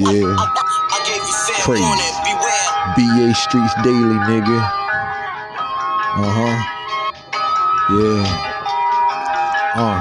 Yeah. Crazy. BA Streets Daily, nigga. Uh huh. Yeah. Uh.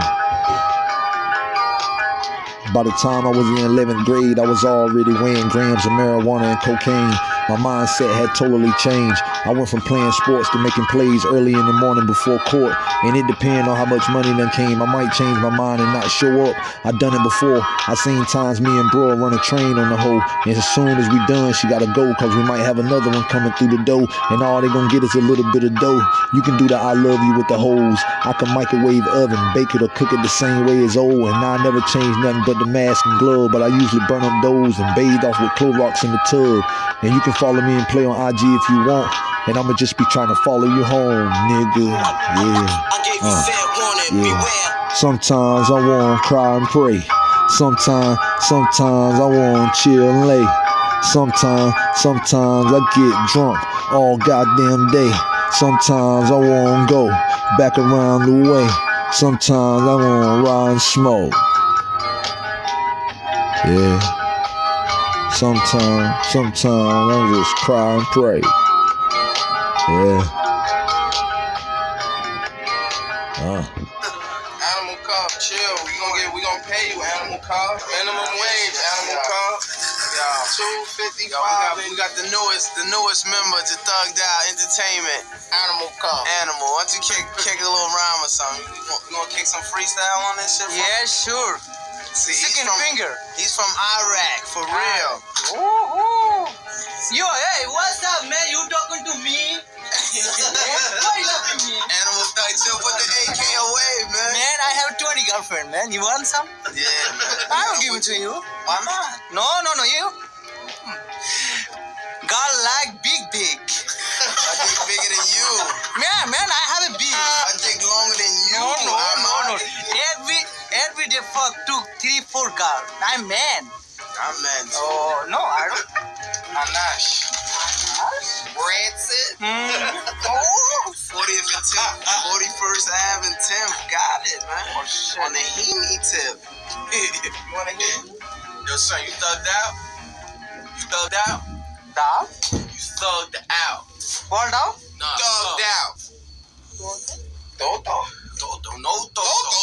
By the time I was in 11th grade, I was already weighing grams of marijuana and cocaine. My mindset had totally changed. I went from playing sports to making plays early in the morning before court. And it depended on how much money then came. I might change my mind and not show up. I done it before. I seen times me and bro run a train on the hoe. And as soon as we done, she gotta go. Cause we might have another one coming through the door. And all they gonna get is a little bit of dough. You can do the I love you with the hose. I can microwave oven, bake it or cook it the same way as old. And I never change nothing but the mask and glove. But I usually burn up those and bathe off with Clorox in the tub. And you can follow me and play on IG if you want. And I'ma just be trying to follow you home, nigga. Yeah. Uh, yeah. Sometimes I wanna cry and pray. Sometimes, sometimes I wanna chill and lay. Sometimes, sometimes I get drunk all goddamn day. Sometimes I wanna go back around the way. Sometimes I wanna ride and smoke. Yeah. Sometimes, sometimes I just cry and pray. Yeah. Uh. Animal cop, chill. We gonna get, we gonna pay you, animal cop. Minimum wage, animal cop. Yeah. Two fifty five. We, we got the newest, the newest member to Thugged Out Entertainment. Animal cop. Animal. Why don't you kick, kick a little rhyme or something? You gonna, you gonna kick some freestyle on this shit? Yeah, sure. See, he's from, finger. He's from Iraq, for real. Ooh, Yo, hey, what's up, man? You talking to me? Why you talking to me? Animal thug, chill. Put the AK away, man. Man, I have 20 girlfriend, man. You want some? Yeah. I will give it to you. Why not? No, no, no, you. God like big dick. I think bigger than you. Man, man, I have a big. I think longer than you. No, no, no, no. Every every day fuck two, three, four girls. I'm man. I'm man too. Oh no, I don't. Anash. Rancid. Mm. Oh, 40th and 10th. 41st Ave and 10th. Got it, man. Oh, shit. On the Heaney tip. you want to hear? Yo, son, you thugged out? You thugged out? down. You thugged out. Fall down. No, thugged out. Toto? Toto, no Toto. Thugged out. Thugged out. No, I